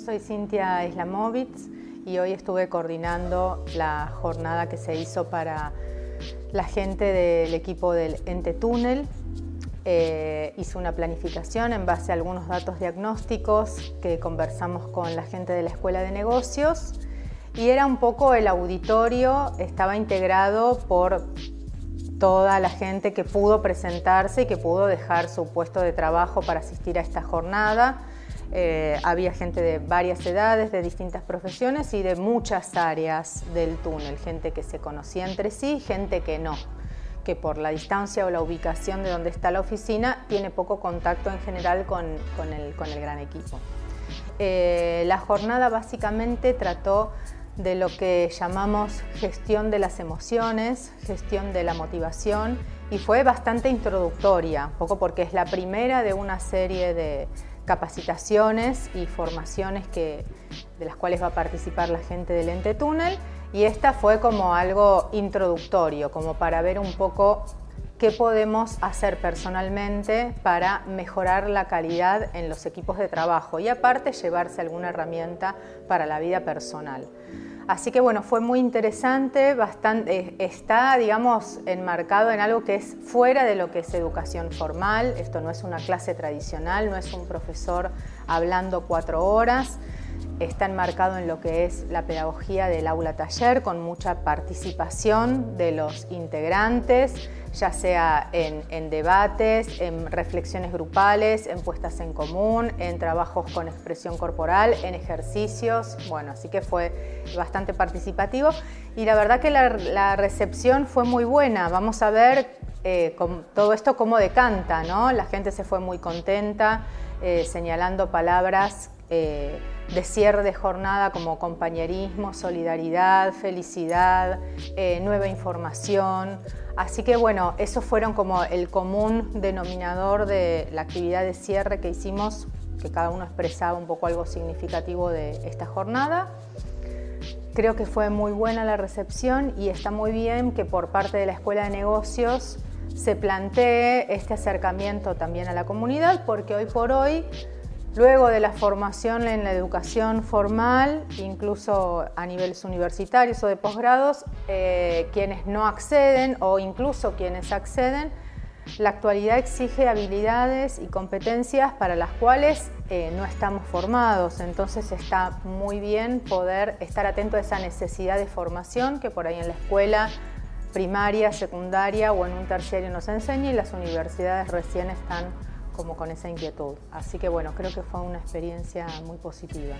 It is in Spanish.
soy Cintia Islamovitz y hoy estuve coordinando la jornada que se hizo para la gente del equipo del Ente Túnel. Eh, hice una planificación en base a algunos datos diagnósticos que conversamos con la gente de la Escuela de Negocios y era un poco el auditorio, estaba integrado por toda la gente que pudo presentarse y que pudo dejar su puesto de trabajo para asistir a esta jornada. Eh, había gente de varias edades, de distintas profesiones y de muchas áreas del túnel, gente que se conocía entre sí, gente que no, que por la distancia o la ubicación de donde está la oficina tiene poco contacto en general con, el, gran equipo. Eh, la jornada básicamente trató de lo que llamamos gestión de las emociones, gestión de la motivación y fue bastante introductoria, un poco porque es la primera de una serie de, capacitaciones y formaciones que, de las cuales va a participar la gente del ente túnel y esta fue como algo introductorio, como para ver un poco qué podemos hacer personalmente para mejorar la calidad en los equipos de trabajo y aparte llevarse alguna herramienta para la vida personal. Así que bueno, fue muy interesante, bastante, eh, está digamos enmarcado en algo que es fuera de lo que es educación formal, esto no es una clase tradicional, no es un profesor hablando cuatro horas, está enmarcado en lo que es la pedagogía del aula taller con mucha participación de los integrantes, ya sea en, debates, en reflexiones grupales, en puestas en común, en trabajos con expresión corporal, en ejercicios, bueno, así que fue bastante participativo. Y la verdad que la, recepción fue muy buena, vamos a ver eh, todo esto cómo decanta, ¿no? La gente se fue muy contenta, eh, señalando palabras eh, de cierre de jornada como compañerismo, solidaridad, felicidad, eh, nueva información. Así que bueno, esos fueron como el común denominador de la actividad de cierre que hicimos, que cada uno expresaba un poco algo significativo de esta jornada. Creo que fue muy buena la recepción y está muy bien que por parte de la Escuela de Negocios se plantee este acercamiento también a la comunidad porque hoy por hoy Luego de la formación en la educación formal, incluso a niveles universitarios o de posgrados, eh, quienes no acceden o incluso quienes acceden, la actualidad exige habilidades y competencias para las cuales eh, no estamos formados, entonces está muy bien poder estar atento a esa necesidad de formación que por ahí en la escuela primaria, secundaria o en un terciario nos enseña y las universidades recién están como con esa inquietud. Así que bueno, creo que fue una experiencia muy positiva.